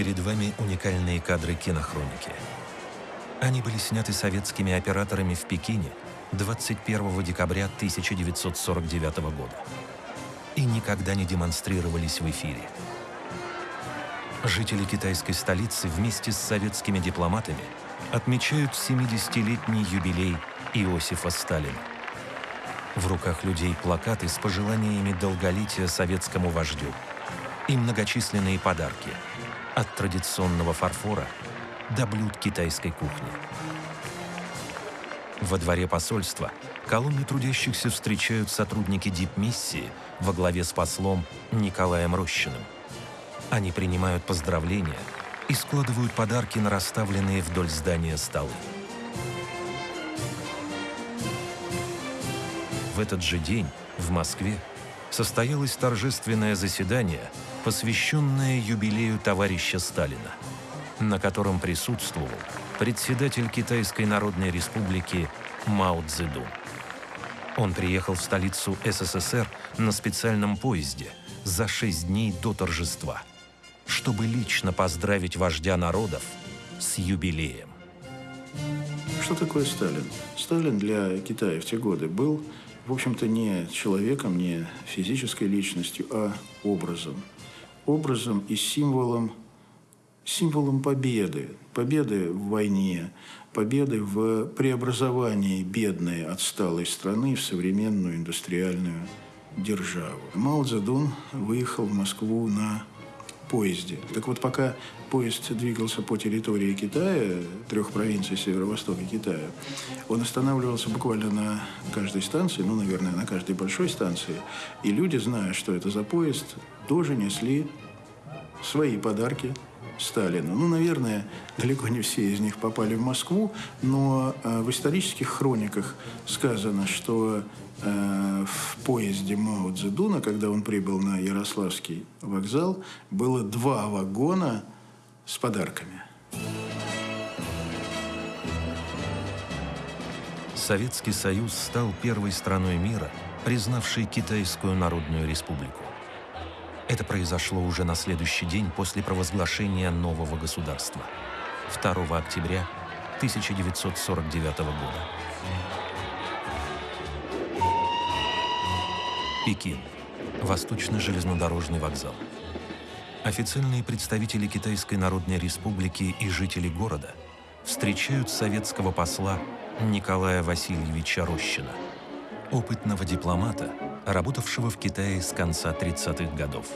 Перед вами уникальные кадры кинохроники. Они были сняты советскими операторами в Пекине 21 декабря 1949 года и никогда не демонстрировались в эфире. Жители китайской столицы вместе с советскими дипломатами отмечают 70-летний юбилей Иосифа Сталина. В руках людей плакаты с пожеланиями долголетия советскому вождю и многочисленные подарки от традиционного фарфора до блюд китайской кухни. Во дворе посольства колонны трудящихся встречают сотрудники дипмиссии во главе с послом Николаем Рощиным. Они принимают поздравления и складывают подарки на расставленные вдоль здания столы. В этот же день в Москве состоялось торжественное заседание, посвященное юбилею товарища Сталина, на котором присутствовал председатель Китайской Народной Республики Мао Цзэдун. Он приехал в столицу СССР на специальном поезде за шесть дней до торжества, чтобы лично поздравить вождя народов с юбилеем. Что такое Сталин? Сталин для Китая в те годы был, в общем-то, не человеком, не физической личностью, а образом. Образом и символом, символом победы. Победы в войне, победы в преобразовании бедной, отсталой страны в современную индустриальную державу. Мао Цзэдун выехал в Москву на поезде. Так вот, пока поезд двигался по территории Китая, трех провинций северо-востока Китая, он останавливался буквально на каждой станции, ну, наверное, на каждой большой станции. И люди, зная, что это за поезд, тоже несли свои подарки Сталину. Ну, наверное, далеко не все из них попали в Москву, но э, в исторических хрониках сказано, что э, в поезде Мао Цзэдуна, когда он прибыл на Ярославский вокзал, было два вагона с подарками. Советский Союз стал первой страной мира, признавшей Китайскую Народную Республику. Это произошло уже на следующий день после провозглашения нового государства, 2 октября 1949 года. Пекин. Восточный железнодорожный вокзал. Официальные представители Китайской Народной Республики и жители города встречают советского посла Николая Васильевича Рощина, опытного дипломата, работавшего в Китае с конца 30-х годов.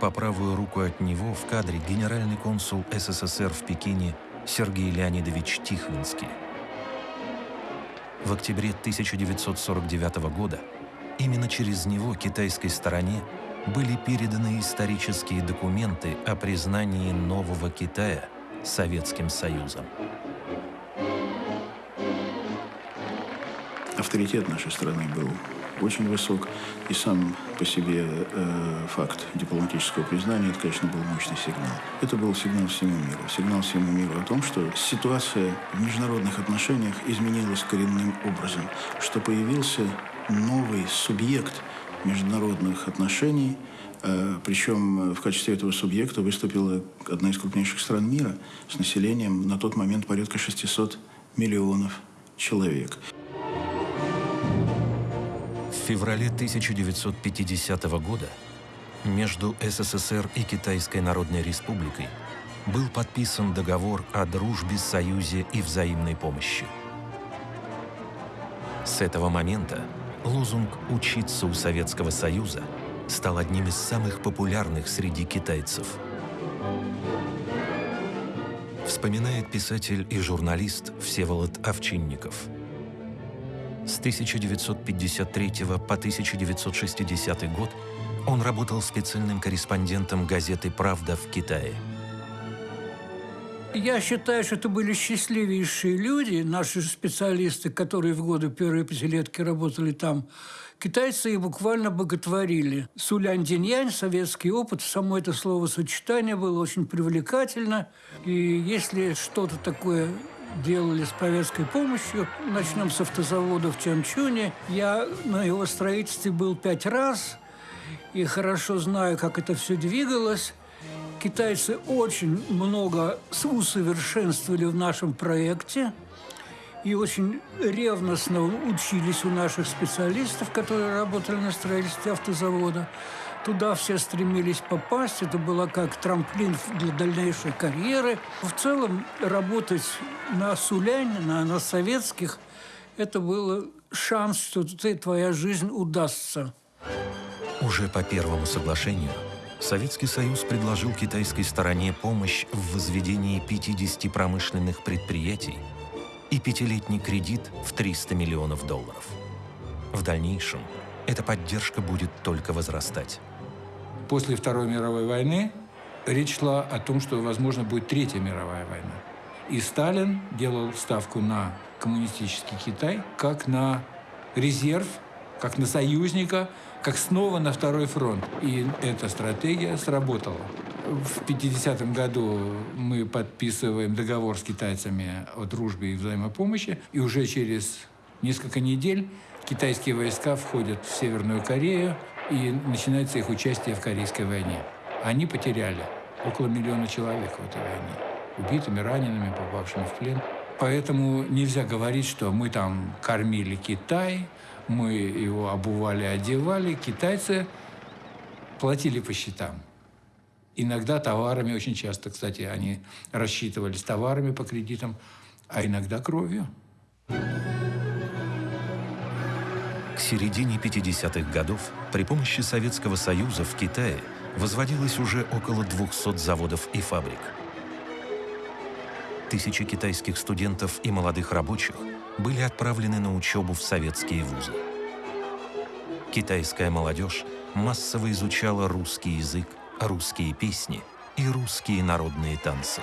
По правую руку от него в кадре генеральный консул СССР в Пекине Сергей Леонидович Тихвинский. В октябре 1949 года именно через него китайской стороне были переданы исторические документы о признании нового Китая Советским Союзом. Авторитет нашей страны был очень высок. И сам по себе э, факт дипломатического признания, это, конечно, был мощный сигнал. Это был сигнал всему миру. Сигнал всему миру о том, что ситуация в международных отношениях изменилась коренным образом, что появился новый субъект международных отношений, э, причем в качестве этого субъекта выступила одна из крупнейших стран мира с населением на тот момент порядка 600 миллионов человек феврале 1950 года между СССР и Китайской Народной Республикой был подписан договор о дружбе, союзе и взаимной помощи. С этого момента лозунг «Учиться у Советского Союза» стал одним из самых популярных среди китайцев. Вспоминает писатель и журналист Всеволод Овчинников – с 1953 по 1960 год он работал специальным корреспондентом газеты «Правда» в Китае. Я считаю, что это были счастливейшие люди, наши специалисты, которые в годы первой пятилетки работали там. Китайцы их буквально боготворили. Сулянь Диньянь, советский опыт, само это словосочетание было очень привлекательно. И если что-то такое делали с повестской помощью. Начнем с автозавода в Чанчуне. Я на его строительстве был пять раз и хорошо знаю, как это все двигалось. Китайцы очень много усовершенствовали в нашем проекте и очень ревностно учились у наших специалистов, которые работали на строительстве автозавода. Туда все стремились попасть. Это было как трамплин для дальнейшей карьеры. В целом работать на Суляне, на, советских, это был шанс, что твоя жизнь удастся. Уже по первому соглашению Советский Союз предложил китайской стороне помощь в возведении 50 промышленных предприятий и пятилетний кредит в 300 миллионов долларов. В дальнейшем эта поддержка будет только возрастать. После Второй мировой войны речь шла о том, что, возможно, будет Третья мировая война. И Сталин делал ставку на коммунистический Китай как на резерв, как на союзника, как снова на второй фронт. И эта стратегия сработала. В 50-м году мы подписываем договор с китайцами о дружбе и взаимопомощи, и уже через несколько недель китайские войска входят в Северную Корею, и начинается их участие в Корейской войне. Они потеряли около миллиона человек в этой войне. Убитыми, ранеными, попавшими в плен. Поэтому нельзя говорить, что мы там кормили Китай, мы его обували, одевали. Китайцы платили по счетам. Иногда товарами, очень часто, кстати, они рассчитывались товарами по кредитам, а иногда кровью. К середине 50-х годов при помощи Советского Союза в Китае возводилось уже около 200 заводов и фабрик. Тысячи китайских студентов и молодых рабочих были отправлены на учебу в советские вузы. Китайская молодежь массово изучала русский язык, русские песни и русские народные танцы.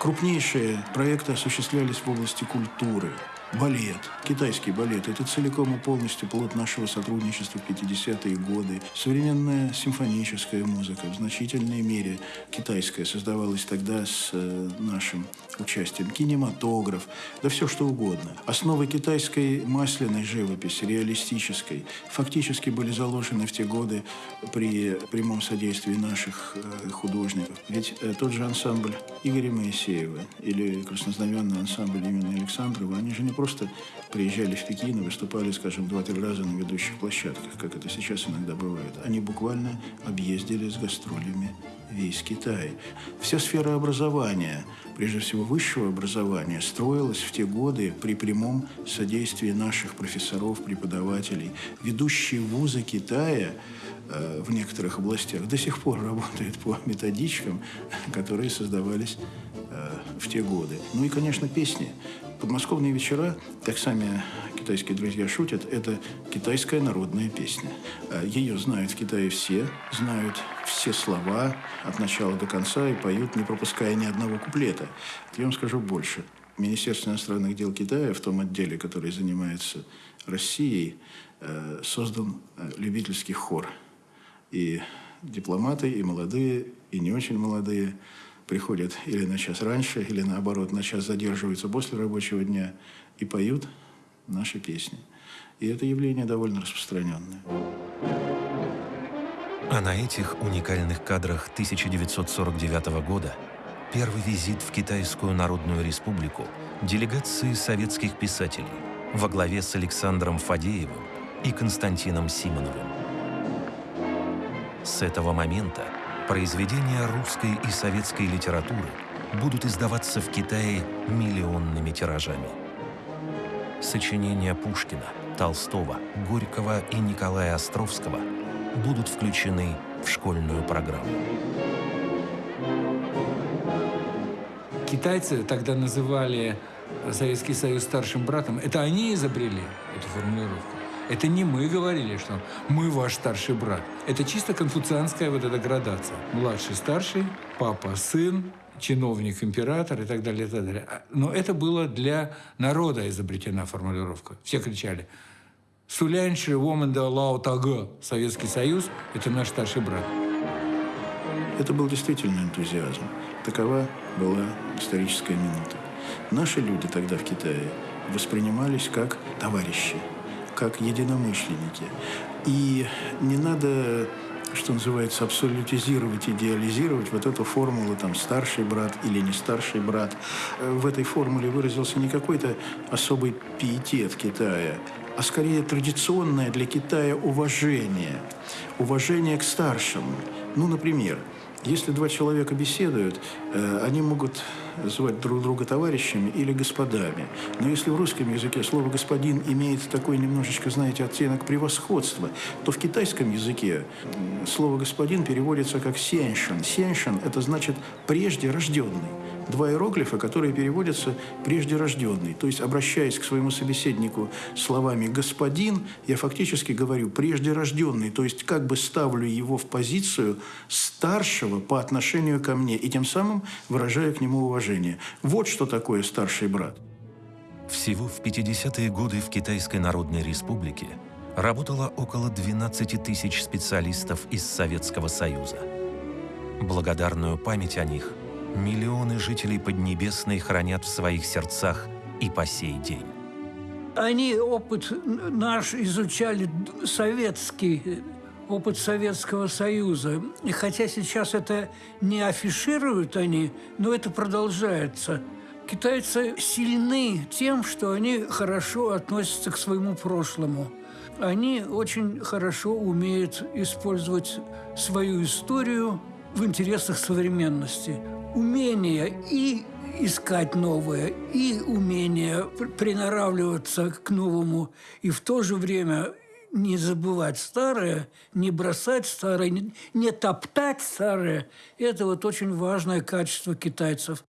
Крупнейшие проекты осуществлялись в области культуры – Балет, китайский балет – это целиком и полностью плод нашего сотрудничества в 50-е годы. Современная симфоническая музыка в значительной мере китайская создавалась тогда с э, нашим участием. Кинематограф, да все что угодно. Основы китайской масляной живописи, реалистической, фактически были заложены в те годы при прямом содействии наших э, художников. Ведь э, тот же ансамбль Игоря Моисеева или краснознаменный ансамбль имени Александрова, они же не просто приезжали в Пекин и выступали, скажем, два-три раза на ведущих площадках, как это сейчас иногда бывает. Они буквально объездили с гастролями весь Китай. Вся сфера образования, прежде всего высшего образования, строилась в те годы при прямом содействии наших профессоров, преподавателей. Ведущие вузы Китая э, в некоторых областях до сих пор работают по методичкам, которые создавались э, в те годы. Ну и, конечно, песни. Подмосковные вечера, как сами китайские друзья шутят, это китайская народная песня. А, Ее знают в Китае все, знают все слова от начала до конца и поют, не пропуская ни одного куплета. Я вам скажу больше. Министерство иностранных дел Китая в том отделе, который занимается Россией, э, создан э, любительский хор. И дипломаты, и молодые, и не очень молодые – приходят или на час раньше, или наоборот, на час задерживаются после рабочего дня и поют наши песни. И это явление довольно распространенное. А на этих уникальных кадрах 1949 года первый визит в Китайскую Народную Республику делегации советских писателей во главе с Александром Фадеевым и Константином Симоновым. С этого момента произведения русской и советской литературы будут издаваться в Китае миллионными тиражами. Сочинения Пушкина, Толстого, Горького и Николая Островского будут включены в школьную программу. Китайцы тогда называли Советский Союз старшим братом. Это они изобрели эту формулировку. Это не мы говорили, что мы ваш старший брат. Это чисто конфуцианская вот эта градация. Младший, старший, папа, сын, чиновник, император и так далее, и так далее. А, но это было для народа изобретена формулировка. Все кричали «Сулянши Лао Таго, Советский Союз – это наш старший брат». Это был действительно энтузиазм. Такова была историческая минута. Наши люди тогда в Китае воспринимались как товарищи – как единомышленники. И не надо что называется, абсолютизировать, идеализировать вот эту формулу там старший брат или не старший брат. В этой формуле выразился не какой-то особый пиетет Китая, а скорее традиционное для Китая уважение. Уважение к старшему. Ну, например, если два человека беседуют, э, они могут звать друг друга товарищами или господами. Но если в русском языке слово «господин» имеет такой немножечко, знаете, оттенок превосходства, то в китайском языке слово «господин» переводится как «сеншин». «Сеншин» – это значит «прежде рожденный» два иероглифа, которые переводятся «прежде рожденный». То есть, обращаясь к своему собеседнику словами «господин», я фактически говорю «прежде рожденный», то есть как бы ставлю его в позицию старшего по отношению ко мне, и тем самым выражаю к нему уважение. Вот что такое старший брат. Всего в 50-е годы в Китайской Народной Республике работало около 12 тысяч специалистов из Советского Союза. Благодарную память о них миллионы жителей Поднебесной хранят в своих сердцах и по сей день. Они опыт наш изучали советский, опыт Советского Союза. И хотя сейчас это не афишируют они, но это продолжается. Китайцы сильны тем, что они хорошо относятся к своему прошлому. Они очень хорошо умеют использовать свою историю в интересах современности умение и искать новое, и умение приноравливаться к новому, и в то же время не забывать старое, не бросать старое, не, не топтать старое. Это вот очень важное качество китайцев.